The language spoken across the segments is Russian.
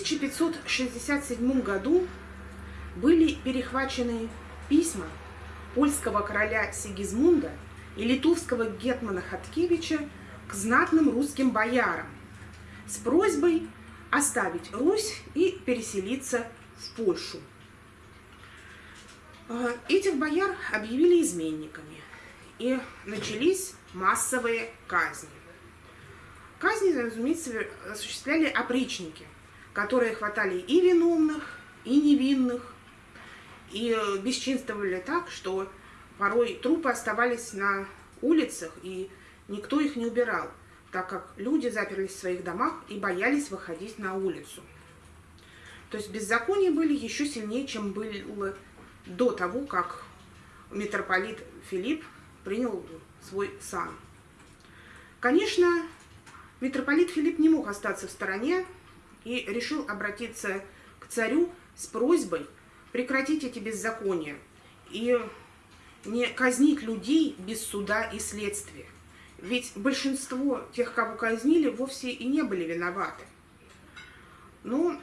1567 году были перехвачены письма польского короля Сигизмунда и литовского гетмана Хаткевича к знатным русским боярам с просьбой оставить Русь и переселиться в Польшу. Э, этих бояр объявили изменниками, и начались массовые казни. Казни, разумеется, осуществляли опричники, которые хватали и виновных, и невинных, и э, бесчинствовали так, что порой трупы оставались на улицах, и никто их не убирал, так как люди заперлись в своих домах и боялись выходить на улицу. То есть беззакония были еще сильнее, чем было до того, как митрополит Филипп принял свой сан. Конечно, митрополит Филипп не мог остаться в стороне и решил обратиться к царю с просьбой прекратить эти беззакония и не казнить людей без суда и следствия. Ведь большинство тех, кого казнили, вовсе и не были виноваты. Но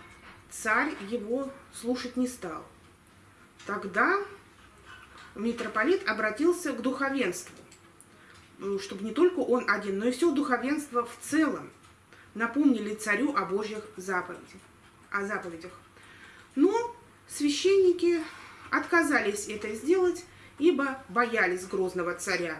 царь его слушать не стал. Тогда митрополит обратился к духовенству, ну, чтобы не только он один, но и все духовенство в целом напомнили царю о Божьих заповедях. О заповедях. Но священники отказались это сделать, ибо боялись грозного царя.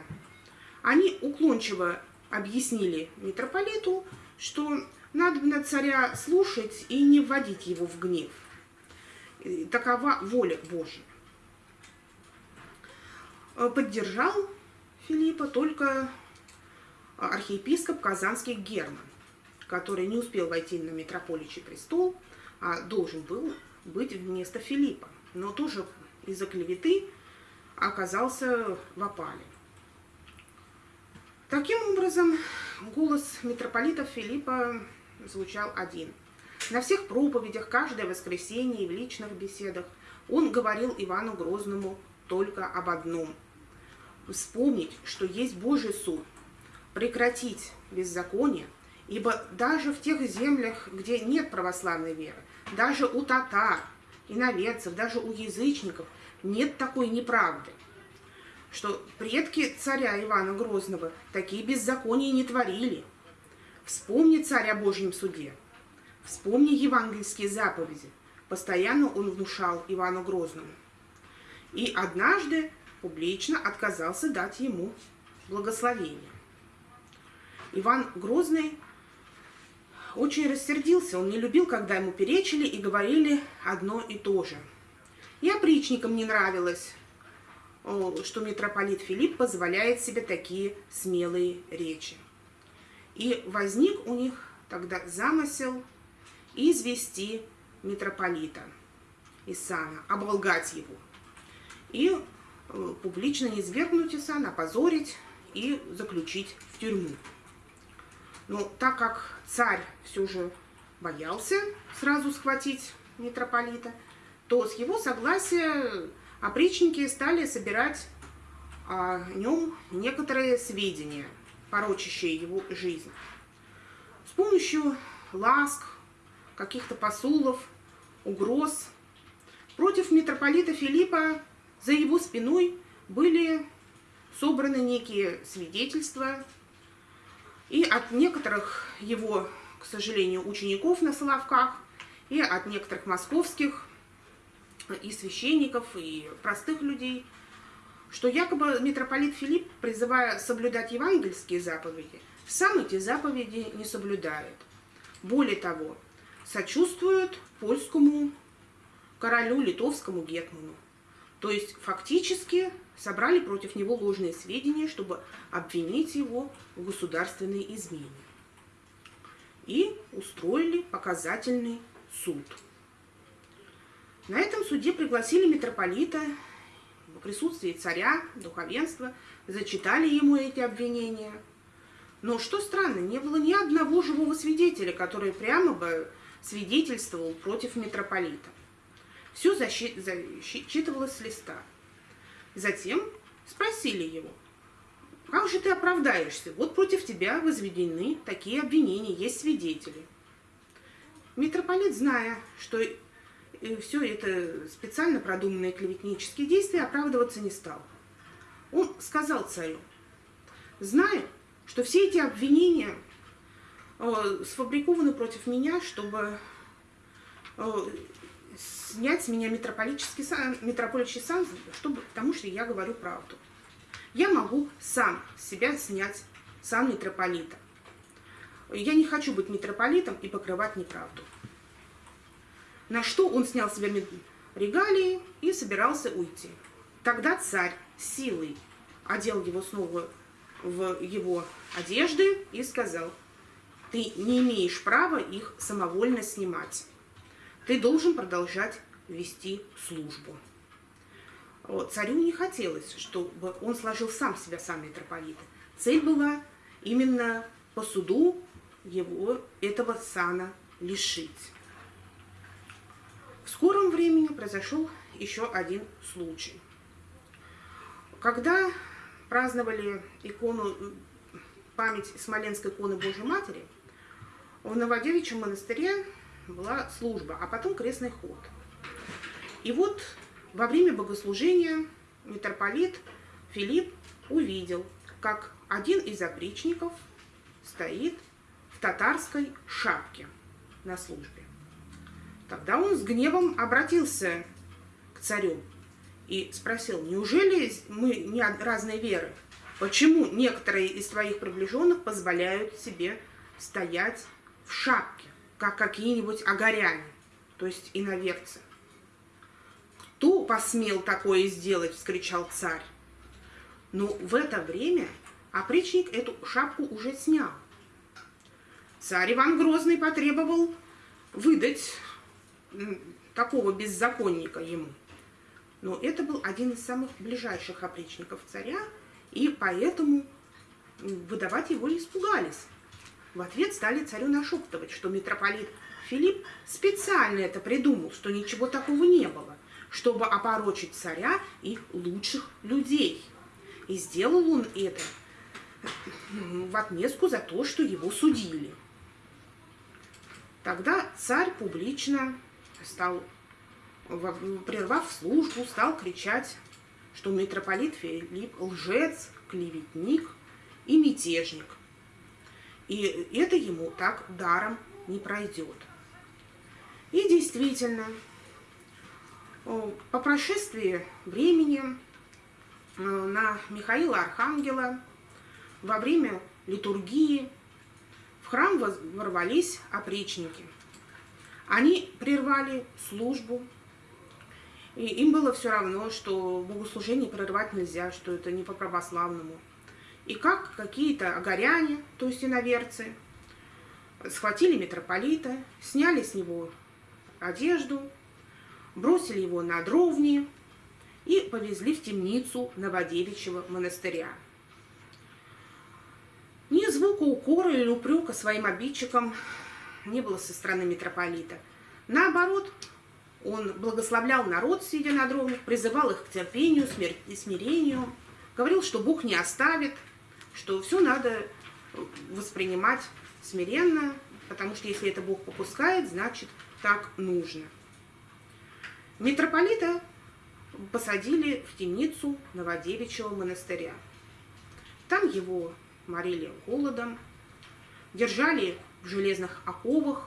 Они уклончиво объяснили митрополиту, что надо на царя слушать и не вводить его в гнев. Такова воля Божья. Поддержал Филиппа только архиепископ Казанский Герман, который не успел войти на митрополичий престол, а должен был быть вместо Филиппа, но тоже из-за клеветы оказался в опале. Таким образом, голос митрополита Филиппа звучал один. На всех проповедях, каждое воскресенье и в личных беседах он говорил Ивану Грозному только об одном. Вспомнить, что есть Божий суд, прекратить беззаконие, ибо даже в тех землях, где нет православной веры, даже у татар, иноверцев, даже у язычников нет такой неправды, что предки царя Ивана Грозного такие беззакония не творили. Вспомни царь о Божьем суде, вспомни евангельские заповеди. Постоянно он внушал Ивану Грозному. И однажды публично отказался дать ему благословение. Иван Грозный очень рассердился, он не любил, когда ему перечили и говорили одно и то же. И опричникам не нравилось, что митрополит Филипп позволяет себе такие смелые речи. И возник у них тогда замысел извести митрополита из сана, оболгать его. И э, публично низвергнуть из сана, опозорить и заключить в тюрьму. Но так как царь все же боялся сразу схватить митрополита, то с его согласия опричники стали собирать о нем некоторые сведения, порочащие его жизнь. С помощью ласк, каких-то посулов, угроз против митрополита Филиппа за его спиной были собраны некие свидетельства и от некоторых его, к сожалению, учеников на Соловках, и от некоторых московских и священников, и простых людей, что якобы митрополит Филипп, призывая соблюдать евангельские заповеди, сам эти заповеди не соблюдает. Более того, сочувствует польскому королю, литовскому гетману. То есть фактически собрали против него ложные сведения, чтобы обвинить его в государственной измене. И устроили показательный суд. На этом суде пригласили митрополита в присутствии царя, духовенства, зачитали ему эти обвинения. Но что странно, не было ни одного живого свидетеля, который прямо бы свидетельствовал против митрополита. Все зачитывалось с листа. Затем спросили его, как же ты оправдаешься? Вот против тебя возведены такие обвинения, есть свидетели. Митрополит, зная, что все это специально продуманные клеветнические действия, оправдываться не стал. Он сказал царю, знаю, что все эти обвинения э, сфабрикованы против меня, чтобы э, снять с меня митрополический сан, митрополичий сан, чтобы, потому что я говорю правду. Я могу сам себя снять сан митрополита. Я не хочу быть митрополитом и покрывать неправду. На что он снял себя регалии и собирался уйти. Тогда царь силой одел его снова в его одежды и сказал, ты не имеешь права их самовольно снимать. Ты должен продолжать вести службу. Царю не хотелось, чтобы он сложил сам себя сам митрополита. Цель была именно по суду его этого сана лишить. В скором времени произошел еще один случай. Когда праздновали икону, память Смоленской иконы Божьей Матери, в Новодевичьем монастыре была служба, а потом крестный ход. И вот во время богослужения митрополит Филипп увидел, как один из опричников стоит в татарской шапке на службе. Тогда он с гневом обратился к царю и спросил, неужели мы не разные веры? Почему некоторые из твоих приближенных позволяют себе стоять в шапке, как какие-нибудь огоряне, то есть иноверцы? Кто посмел такое сделать, вскричал царь. Но в это время опричник эту шапку уже снял. Царь Иван Грозный потребовал выдать такого беззаконника ему. Но это был один из самых ближайших опричников царя, и поэтому выдавать его испугались. В ответ стали царю нашептывать, что митрополит Филипп специально это придумал, что ничего такого не было, чтобы опорочить царя и лучших людей. И сделал он это в отместку за то, что его судили. Тогда царь публично стал, прервав службу, стал кричать, что митрополит Филипп лжец, клеветник и мятежник. И это ему так даром не пройдет. И действительно, по прошествии времени э, на Михаила Архангела во время литургии в храм ворвались опричники – они прервали службу, и им было все равно, что богослужение прервать нельзя, что это не по православному. И как какие-то огоряне, то есть иноверцы, схватили митрополита, сняли с него одежду, бросили его на дровни и повезли в темницу Новодевичьего монастыря. Ни звука укора или упрека своим обидчикам не было со стороны митрополита. Наоборот, он благословлял народ, сидя на дровнях, призывал их к терпению, смирению, говорил, что Бог не оставит, что все надо воспринимать смиренно, потому что если это Бог попускает, значит так нужно. Митрополита посадили в темницу Новодевичьего монастыря. Там его морили голодом, держали в железных оковах,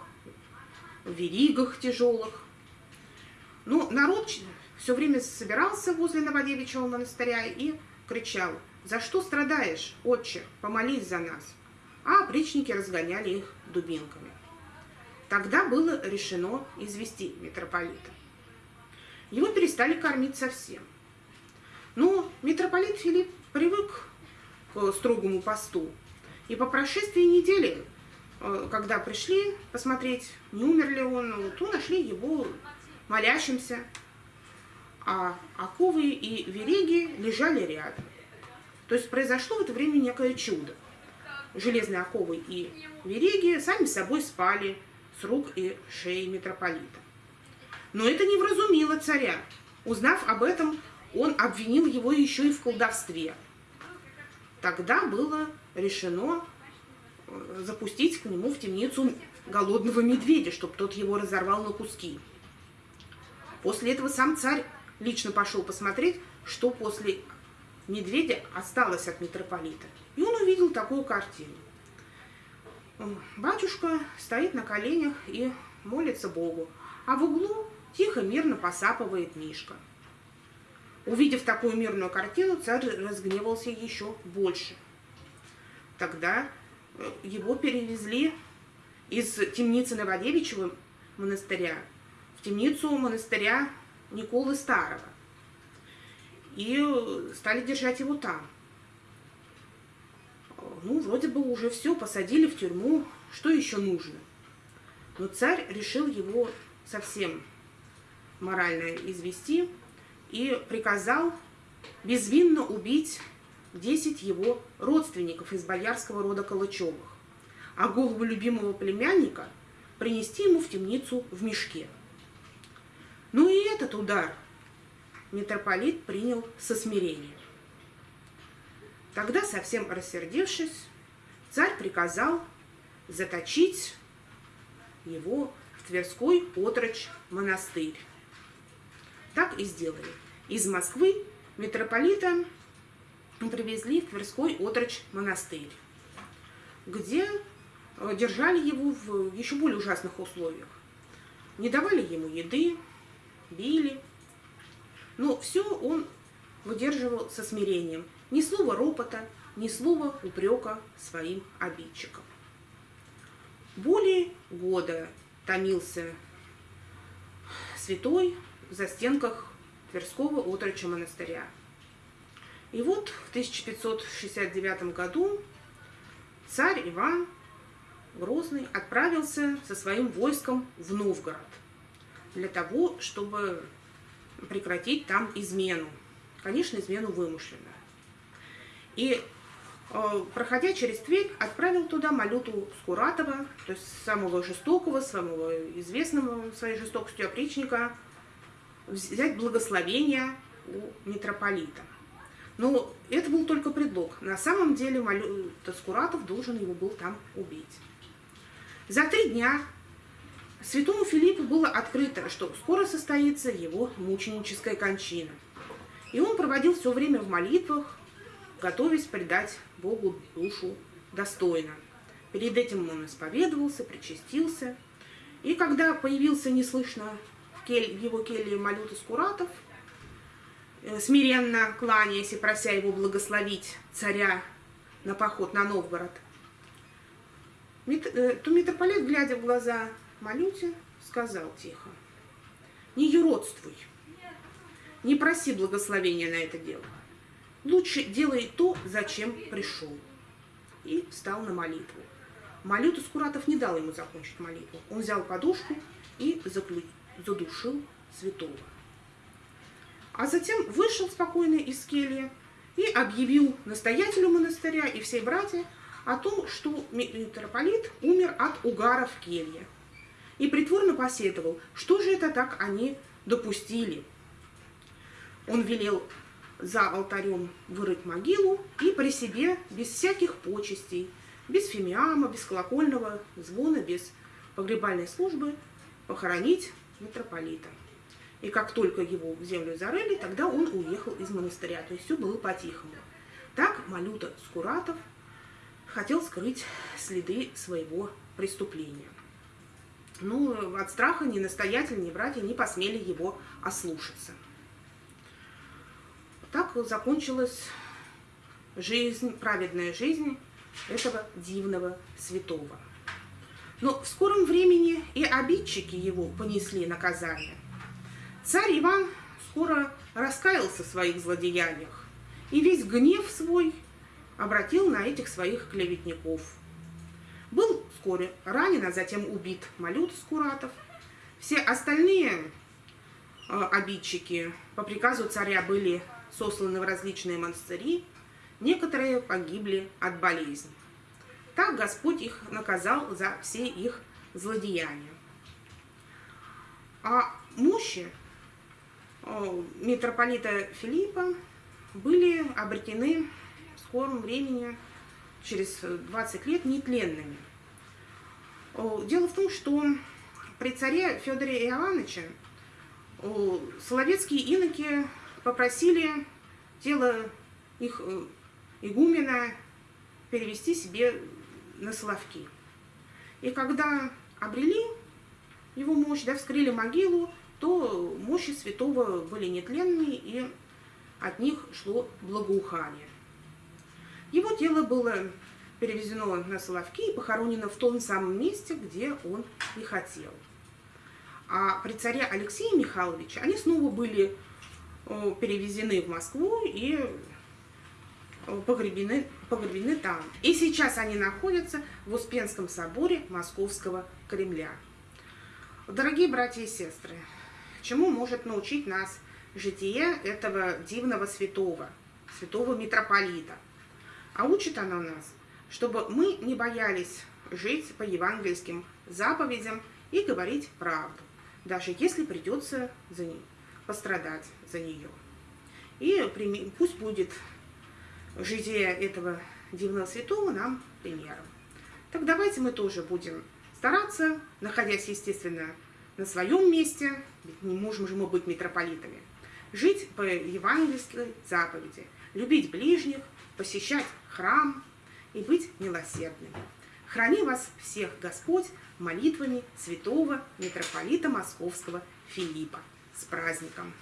в веригах тяжелых. Ну, народ все время собирался возле Новодевичьего монастыря и кричал, «За что страдаешь, отче? Помолись за нас!» А опричники разгоняли их дубинками. Тогда было решено извести митрополита. Его перестали кормить совсем. Но митрополит Филипп привык к строгому посту, и по прошествии недели Э, когда пришли посмотреть, не умер ли он, то нашли его молящимся, а оковы и вереги лежали рядом. То есть произошло в это время некое чудо. Железные оковы и вереги сами собой спали с рук и шеи митрополита. Но это не вразумило царя. Узнав об этом, он обвинил его еще и в колдовстве. Тогда было решено э, запустить к нему в темницу голодного медведя, чтобы тот его разорвал на куски. После этого сам царь лично пошел посмотреть, что после медведя осталось от митрополита. И он увидел такую картину. Батюшка стоит на коленях и молится Богу, а в углу тихо, мирно посапывает Мишка. Увидев такую мирную картину, царь разгневался еще больше. Тогда э, его перевезли из темницы Новодевичьего монастыря в темницу монастыря Николы Старого. И э, стали держать его там. Ну, вроде бы уже все, посадили в тюрьму, что еще нужно? Но царь решил его совсем морально извести и приказал безвинно убить 10 его родственников из боярского рода Калачевых, а голову любимого племянника принести ему в темницу в мешке. Ну и этот удар митрополит принял со смирением. Тогда, совсем рассердившись, царь приказал заточить его в Тверской отрочь монастырь. Так и сделали. Из Москвы митрополита привезли в Тверской отрочь монастырь, где э, держали его в еще более ужасных условиях. Не давали ему еды, били. Но все он выдерживал со смирением. Ни слова ропота, ни слова упрека своим обидчикам. Более года томился святой в застенках Тверского отроча монастыря. И вот в 1569 году царь Иван Грозный отправился со своим войском в Новгород для того, чтобы прекратить там измену. Конечно, измену вымышленную. И Э, проходя через Тверь, отправил туда Малюту Скуратова, то есть самого жестокого, самого известного своей жестокостью опричника, взять благословение у митрополита. Но это был только предлог. На самом деле Малюта Скуратов должен его был там убить. За три дня святому Филиппу было открыто, что скоро состоится его мученическая кончина. И он проводил все время в молитвах, готовясь предать Богу душу достойно. Перед этим он исповедовался, причастился. И когда появился неслышно в, его келье Малюта Скуратов, э, смиренно кланяясь и прося его благословить царя на поход на Новгород, э, то митрополит, глядя в глаза Малюте, сказал тихо, не юродствуй, не проси благословения на это дело. Лучше делай то, зачем пришел. И встал на молитву. Малюту Скуратов не дал ему закончить молитву. Он взял подушку и задушил святого. А затем вышел спокойно из кельи и объявил настоятелю монастыря и всей братья о том, что митрополит умер от угара в келье. И притворно посетовал, что же это так они допустили. Он велел за алтарем вырыть могилу и при себе, без всяких почестей, без фимиама, без колокольного звона, без погребальной службы, похоронить митрополита. И как только его в землю зарыли, тогда он уехал из монастыря. То есть все было по-тихому. Так Малюта Скуратов хотел скрыть следы своего преступления. Ну, от страха ни настоятель, ни братья не посмели его ослушаться. Так закончилась жизнь, праведная жизнь этого дивного святого. Но в скором времени и обидчики его понесли наказание. Царь Иван скоро раскаялся в своих злодеяниях и весь гнев свой обратил на этих своих клеветников. Вскоре ранен, а затем убит Малют Скуратов. Все остальные э, обидчики по приказу царя были сосланы в различные монастыри, некоторые погибли от болезни. Так Господь их наказал за все их злодеяния. А мощи митрополита Филиппа были обретены в скором времени через 20 лет нетленными. Дело в том, что при царе Федоре Иоанновиче соловецкие иноки попросили тело их э, игумена перевести себе на Соловки. И когда обрели его мощь, да, вскрыли могилу, то мощи святого были нетленные, и от них шло благоухание. Его тело было перевезено на Соловки и похоронено в том самом месте, где он и хотел. А при царе Алексея Михайловича они снова были перевезены в Москву и погребены, погребены там. И сейчас они находятся в Успенском соборе Московского Кремля. Дорогие братья и сестры, чему может научить нас житие этого дивного святого, святого митрополита? А учит она нас, чтобы мы не боялись жить по евангельским заповедям и говорить правду, даже если придется за ней, пострадать за нее. И пусть будет житие этого дивного святого нам примером. Так давайте мы тоже будем стараться, находясь, естественно, на своем месте, ведь не можем же мы быть митрополитами, жить по евангельской заповеди, любить ближних, посещать храм и быть милосердными. Храни вас всех Господь молитвами святого митрополита Московского Филиппа. С праздником!